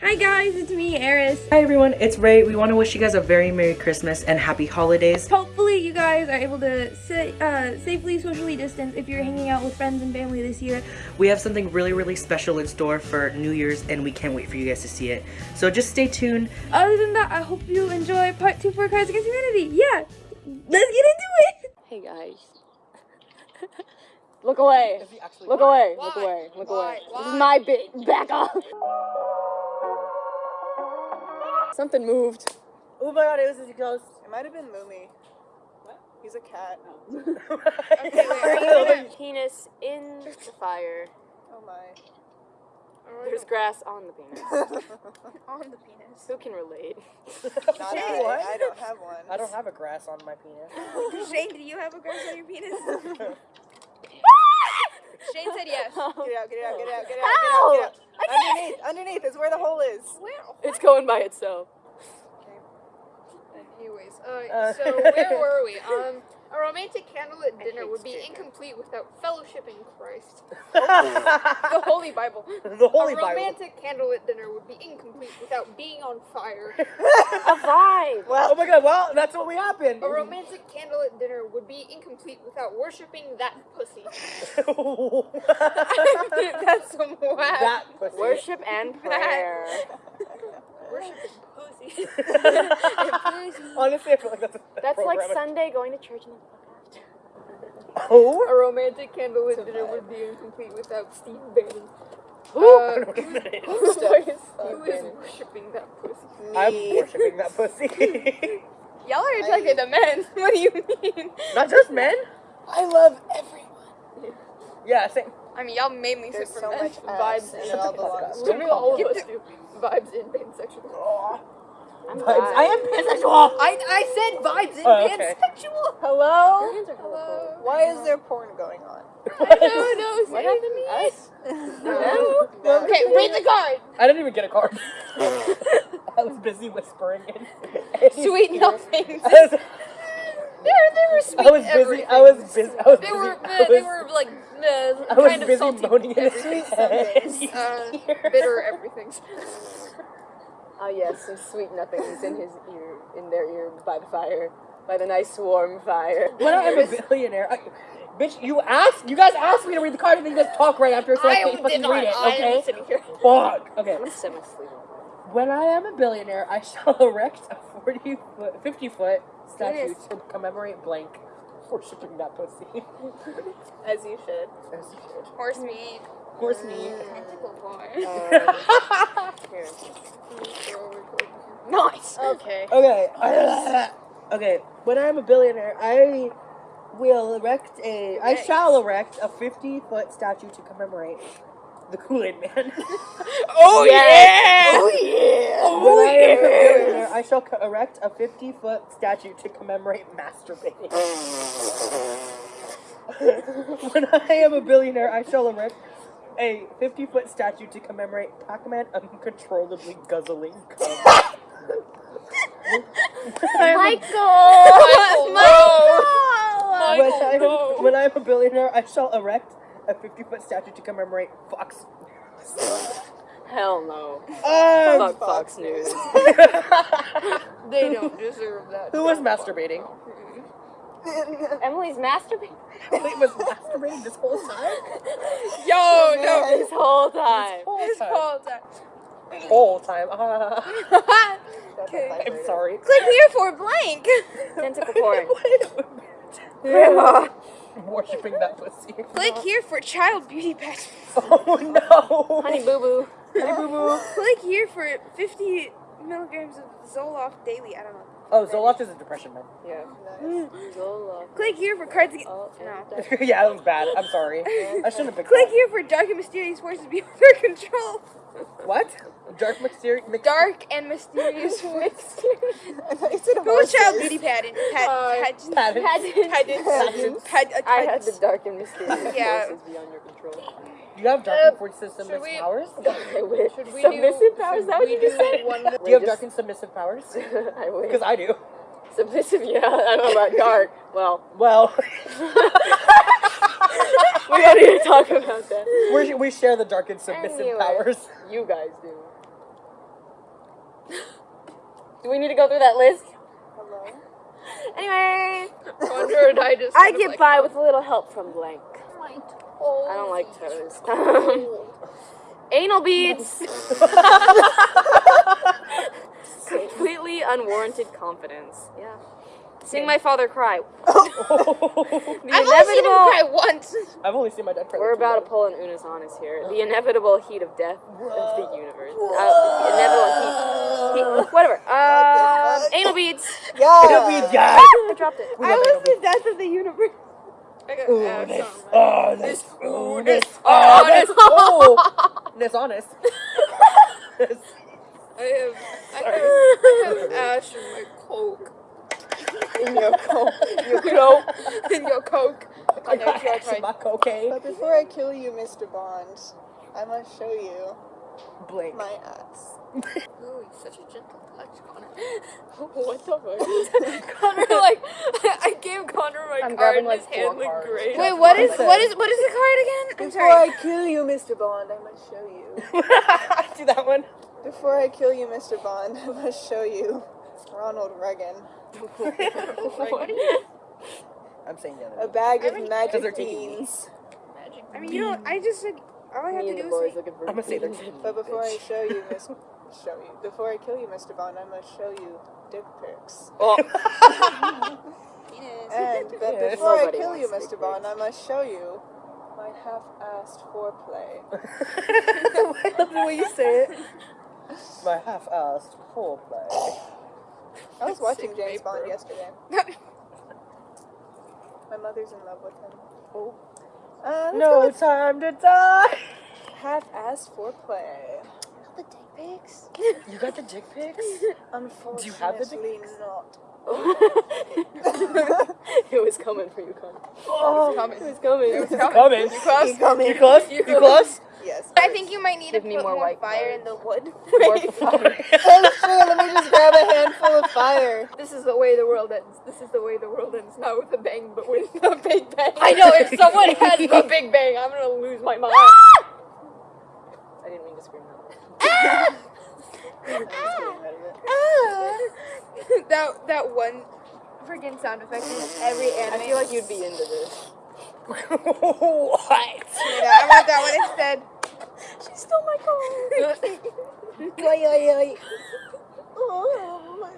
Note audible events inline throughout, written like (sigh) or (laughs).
Hi guys, it's me, Eris. Hi everyone, it's Ray. We want to wish you guys a very Merry Christmas and Happy Holidays. Hopefully you guys are able to sa- uh, safely socially distance if you're hanging out with friends and family this year. We have something really, really special in store for New Year's and we can't wait for you guys to see it. So just stay tuned. Other than that, I hope you enjoy part two for Cards Against Humanity. Yeah, let's get into it. Hey guys. (laughs) look away. Look away. Look away. Look away. This is my bit. Back off. Something moved. Oh my god, it was a ghost. It might have been Moomy. What? He's a cat. Oh. (laughs) Penis in the fire. Oh my. There's grass on the penis. (laughs) On the penis. Who can relate? (laughs) Not I. What? I don't have one. I don't have a grass on my penis. Shane, do you have a grass on your penis? Shane said yes. Get out, get out, get out, get out, get How? out, get out. Underneath, underneath is where the hole is. It's going by itself. Okay. Anyways, uh, Uh. so (laughs) where were we? Um, a romantic candlelit dinner would be incomplete without fellowship in Christ. (laughs) The Holy Bible. the Holy Bible. a Bible. romantic candlelit dinner would be incomplete without being on fire. (laughs) A vibe. Well, oh my god, well, that's what we happened. A romantic candlelit dinner would be incomplete without worshiping that pussy. (laughs) That's some whack. that pussy. Worship and prayer. Worshiping pussy. (laughs) Honestly, I feel like that's a That's like program. Sunday going to church and then fuck Oh? A romantic candle candlelit dinner would be incomplete without Steve Bannon. I Uh, don't know what that is. (laughs) who is, who is worshiping that pussy? I'm worshipping that pussy. (laughs) Y'all are attacking the men. What do you mean? Not just men. I love everyone. Yeah, same. I mean, y'all mainly There's sit so men. much vibes in it all belongs to Literally all of us the- do. vibes in pansexual. I'm Vibes. I am pansexual. I I said vibes in Oh, okay. pansexual. Hello? Hello. Why is there porn going on? I don't know. (laughs) What happened to me. us? No. Okay, read the card. I didn't even get a card. (laughs) I was busy whispering in. Sweet nothings. I was, They were they (laughs) were sweet. I was busy. I was busy. I was They busy. were I they were like uh, I was kind of busy salty. moaning in everything. head. Uh, bitter everything's. Oh yes, some sweet nothings in his ear, in their ear by the fire, by the nice warm fire. When I'm a billionaire, I, bitch, you asked, you guys asked me to read the card, and then you just talk right after, so I, I can't fucking not. read it. I Okay. am sitting here. Fuck. Okay. I'm semi-sleeping. When I am a billionaire, I shall (laughs) erect a 40 foot, 50 foot statue to commemorate blank worshipping that pussy. (laughs) As you should. As you should. Horse meat. Horse meat. Mm. Tentacle porn. Um, (laughs) Here. Nice. Okay. Okay. (sighs) okay. When I'm a billionaire, I will erect a. I shall erect a 50 foot statue to commemorate the Kool Aid Man. (laughs) Oh Yes. yeah. Oh yeah. (laughs) when I am a billionaire, I shall erect a 50 foot statue to commemorate masturbating. (laughs) when I am a billionaire, I shall erect a 50 foot statue to commemorate Pac Man uncontrollably guzzling cum. When, I am, when I am a billionaire, I shall erect a 50 foot statue to commemorate Fox. (laughs) Hell no. Um, Fuck Fox News. (laughs) They don't (laughs) deserve that. Who was masturbating? Emily's masturbating Wait, was masturbating this whole time? Yo, no. this whole time. This whole time. Whole time. Okay. I'm sorry. Click here for blank. Tentacle porn. Grandma. (laughs) Worshipping that pussy. Click here for child beauty pageant. (laughs) Oh no. Honey boo boo. Honey boo boo. Click here for 50 milligrams of Zoloft daily. I don't know. Oh, Zoloft is a depression med. Yeah. Zola. (gasps) Click here for cards. Against- Oh, no. (laughs) yeah, that was bad. I'm sorry. I shouldn't have picked Click that. here for dark and mysterious forces beyond (laughs) our control. What? Dark mysterious. Dark and mysterious (laughs) forces. I thought you said Who was child beauty pageant? Uh, Pad, pageant. Pageant. Pageant. Pageant. I had the dark and mysterious Yeah. forces beyond your control. Do you have dark Uh, and force system should we- powers? (laughs) I wish. Should we Submissive do, powers? Is that what you just do said? One, (laughs) Do you have Just- dark and submissive powers? (laughs) I wish. Because I do. Submissive, yeah. I don't know about dark. Well, Well, we don't need to talk about that. we we share the dark and submissive Anyway. powers. You guys do. Do we need to go through that list? Hello? Anyway, I just. I get like, by with a little help from blank. My. I don't like toes. (laughs) Anal beads. (laughs) Completely unwarranted confidence. Yeah. Seeing my father cry. (laughs) The I've only seen him inevitable. cry once. I've only seen my dad cry. We're like about to pull an Unis honest here. The inevitable heat of death of the universe. Uh, the inevitable heat. heat whatever. Um, anal beads. It'll be Yeah. I dropped it. We love anal beads. death of the universe. I got Ooh, ass this, on oh, this, Ooh, ooh, this, this, oh, oh, this, oh, this honest. (laughs) (laughs) I have, I have, I have ash in my coke. In your coat. Your coke. in your coke. (laughs) I I know got you ash in my cocaine. But before I kill you, Mr. Bond, I must show you Blink. my ass. Ooh, such a gentle touch, Connor. (laughs) What the fuck? (laughs) Connor, like, (laughs) I gave Connor my I'm card grabbing, and his four hand looked cards. great. Wait, what is, what is what is the card again? I'm Before sorry. I kill you, Mr. Bond, I must show you. Do that one. Before I kill you, Mr. Bond, I must show you Ronald Reagan. I'm saying the A bag I of mean- magic Because they're taking me. beans. Magic. I mean, you don't. I just like all I have Me to do is say, looking for I'ma say they're But before I show you, Miss, show you. Before I kill you, Mr. Bond, I must show you dick pics. (laughs) Oh, Penis. And but Yes. before I kill you, Mr. Bond. I must show you my half-assed foreplay. (laughs) I love the way you say it. My half-assed foreplay. I was (laughs) watching Sick James Bond paper. yesterday. My mother's in love with him. Oh. Uh, No time to die. half-assed foreplay. The pics. You got the dick pics? (laughs) Unfortunately, you have the dick pics? not. (laughs) Oh. it was coming for you, Connor. Oh, Coming. It was coming. It was it's coming. coming. You close? You coming? You close? You close? Yes. I think you might need Give to me put more more, white fire cards. in the wood. (laughs) More fire. Oh, sure, let me just grab a handful of fire. This is the way the world ends. This is the way the world ends. Not with a bang, but with a big bang. I know, if someone has the big bang, I'm gonna lose my mind. I didn't mean to scream that. I'm just getting rid of it. that that one freaking sound effect in every anime. I feel like you'd be into this. (laughs) what? Yeah, I want that one instead. She stole my car. Yoy, (laughs) yoy, yoy. Oh, my.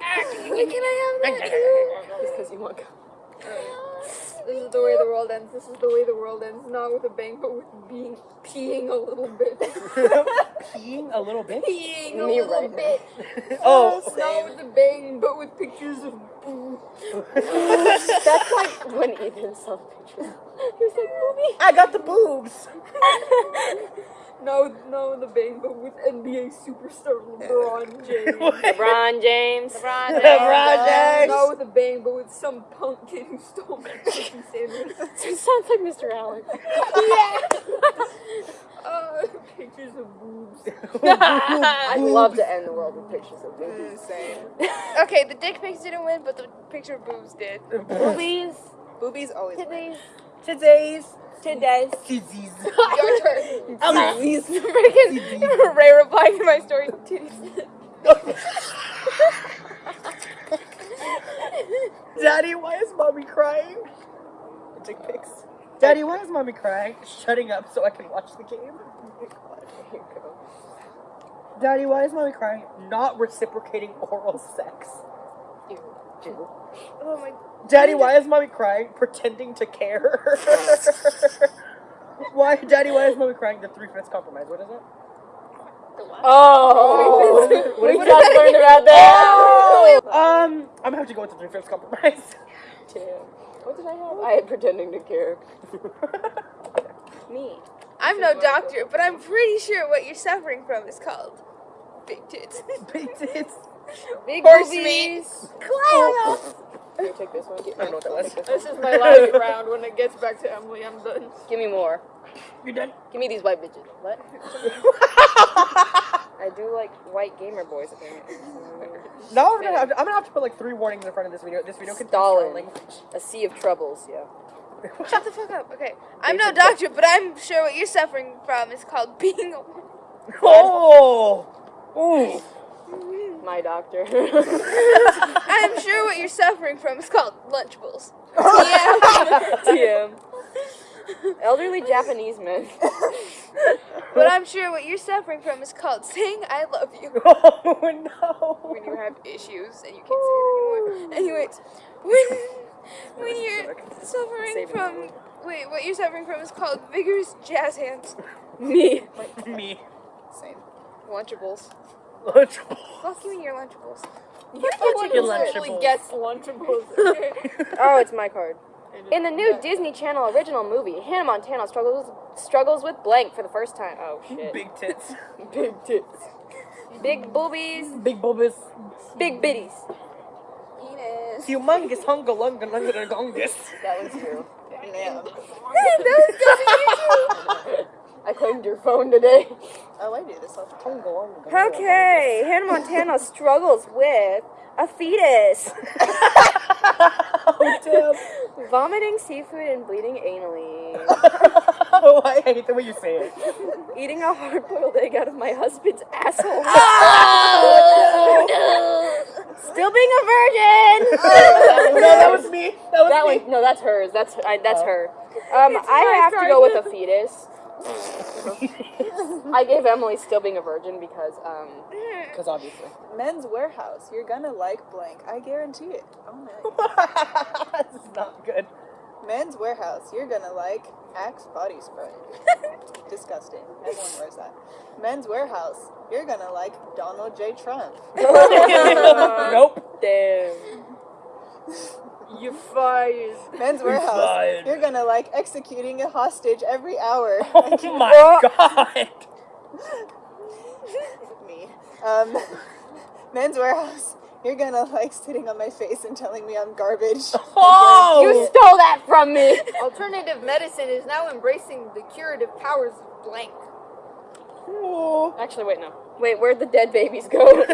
Ah, Wait, can I have that? (laughs) Just because you want This is the way the world ends. This is the way the world ends. Not with a bang, but with being peeing a little bit. (laughs) Peeing a little bit? peeing a Me little right now. bit. (laughs) oh, Not with a bang, but with pictures of. That's like when Ethan saw the picture. He was like, "Booby." I got the boobs. (laughs) No, no with a bang, but with NBA superstar LeBron (laughs) James. LeBron James. LeBron LeBron James. Not with a bang, but with some punk kid who stole my chicken sandwich. It sounds like Mr. Allen. (laughs) Uh, (laughs) pictures of boobs. (laughs) I'd love to end the world with pictures of boobies. Insane. (laughs) Okay, the dick pics didn't win, but the picture of boobs did. Boobies. Boobies always win. Today's. Today's. Titties. Your turn. Freaking Ray replied to my story. Titties. Daddy, why is mommy crying? Dick pics. Daddy, why is mommy crying? Shutting up so I can watch the game. There you go. Daddy, why is mommy crying? Not reciprocating oral sex. Oh my. Daddy, why is mommy crying? Pretending to care. (laughs) why, Daddy, why is mommy crying? The three fifths compromise. What is it? Oh, What is it? (laughs) What is we it? just learned about that. Um, I'm gonna have to go with the three fifths compromise. Damn. What did I have? I had pretending to care. (laughs) Me. I'm no doctor, but I'm pretty sure what you're suffering from is called big tits. (laughs) Big tits. Big Horse boobies. Here, take this one. I don't know what that was. This This is my (laughs) last round. When it gets back to Emily, I'm done. Give me more. You're done? Give me these white bitches. What? I do like white gamer boys apparently. No, I'm gonna, have to, I'm gonna have to put like three warnings in front of this video. This video contains Stalin. strong language. A sea of troubles. Yeah. (laughs) Shut the fuck up. Okay, I'm no doctor, but I'm sure what you're suffering from is called (laughs) being a woman. Oh! Ooh. My my doctor. (laughs) I'm sure what you're suffering from is called Lunchables. TM. Elderly Japanese men. (laughs) But I'm sure what you're suffering from is called saying I love you (laughs) Oh no. when you have issues and you can't say it anymore. (laughs) Anyways, when when you're suffering from wait, what you're suffering from is called vigorous jazz hands. Me. Me. Same. Lunchables. Lunchable. Fuck you and your Lunchables. You take your Lunchables. gets Lunchables. Oh, it's my card. In the new Disney Channel original movie, Hannah Montana struggles struggles with blank for the first time. Oh shit. Big tits. (laughs) Big tits. Big boobies. Big boobies. Big bitties. Penis. Humongous hunga lunga lunga gongus. That was you. Yeah. I claimed your phone today. Oh, I do this all the time. Hunga lunga gonga Okay, Hannah Montana struggles with a fetus. (laughs) oh (laughs) damn. Vomiting seafood and bleeding anally. oh, I hate the way you say it. Eating a hard boiled egg out of my husband's asshole. (laughs) Still being a virgin! (laughs) no, that was me. That was that me. one, no, that's hers. That's I, that's Oh. her. Um, It's I have to go with a fetus. I gave Emily still being a virgin because um, (laughs) Because obviously. Men's Wearhouse. You're gonna like blank. I guarantee it. Oh my. (laughs) this is not good. Men's Wearhouse. You're gonna like Axe body spray. (laughs) Disgusting. Everyone wears that. Men's Wearhouse. You're gonna like Donald J. Trump. nope. damn. You fired. Men's Wearhouse. fired. You're gonna like executing a hostage every hour. (laughs) Oh (laughs) my god. (laughs) me. Um, Men's Wearhouse. You're gonna like sitting on my face and telling me I'm garbage. Oh! You stole that from me. Alternative medicine is now embracing the curative powers of blank. Oh. Actually, wait, no. Wait, where'd the dead babies go?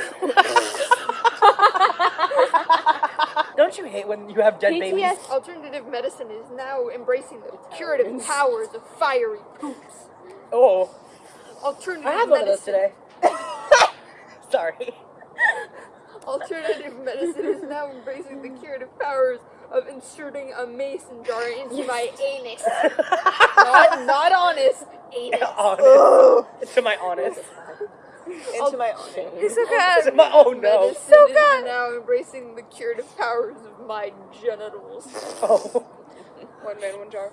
Don't you hate when you have dead babies? PTS. Alternative medicine is now embracing the curative powers of fiery poops. Oh. Alternative I have one of those medicine. today. (laughs) Sorry. Alternative medicine is now embracing the curative powers of inserting a mason jar into my anus. (laughs) not, not honest, anus. honest. to my honest. Oh, (laughs) Into my own. Hisoka My- oh no. medicine is now embracing the curative powers of my genitals. Oh. (laughs) One man, one jar.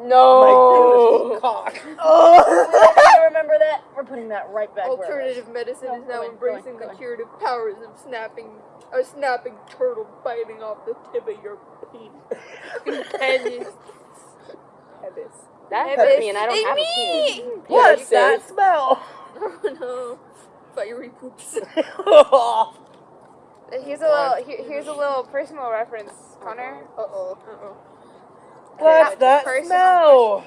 No. Oh my (laughs) cock. I remember that. We're putting that right back. Alternative medicine is now go on, go on, embracing the curative powers of snapping a snapping turtle biting off the tip of your penis. penis. That Hey, hurt me, and I don't Hey, have me! a penis. What's Yeah, that smell? Oh (laughs) no. Fiery poops. (laughs) Here's a little. Here, here's a little personal reference, Connor. Uh oh. Uh-oh. What's that Personal smell?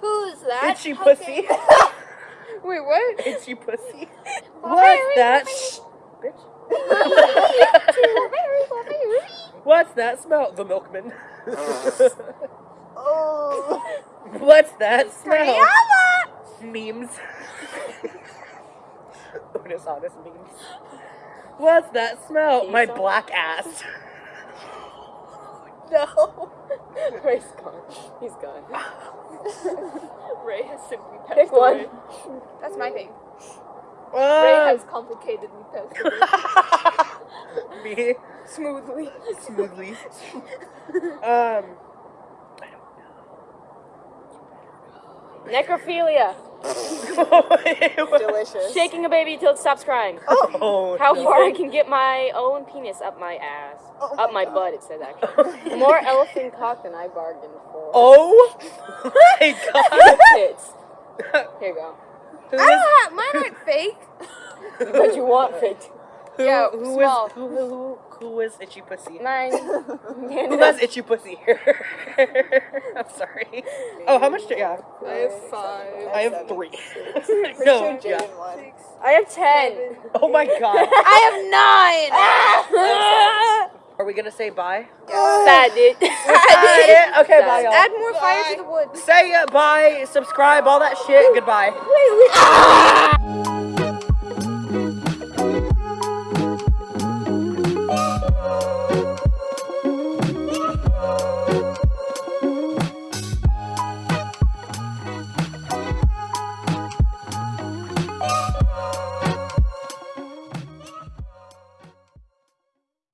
Who's that? Itchy pussy. (laughs) Wait, what? Itchy pussy. What's that? Shh, bitch. What's that smell? The milkman. Oh. What's that smell? Memes. (laughs) Honest, honest memes. What's that smell? My black ass. (laughs) No. (laughs) Ray's gone. He's gone. Ray has simply passed Pick one. That's my thing. Ray Ah, has complicatedly passed away. me Smoothly. smoothly. Um. Necrophilia. Delicious. Shaking a baby till it stops crying. Oh, How no. far I can get my own penis up my ass. Oh up my my butt, it says actually. (laughs) More elephant cock than I bargained for. Oh my (laughs) god. Tits. (laughs) Here you go. Who I is, don't have mine aren't fake. But you want fake. Who, Yeah, who small. is who, who, who is itchy pussy? Mine. (laughs) Who has itchy pussy here? (laughs) I'm sorry. Oh, how much do yeah? I have five. I have Seven. three. Pretty (laughs) no, sure yeah. Jaden. I have ten. Oh my god. I have nine. Are we gonna say bye? Sad dude. Yeah, okay, bye, y'all. Add more fire to the wood. Say uh, bye, subscribe, all that shit. Goodbye.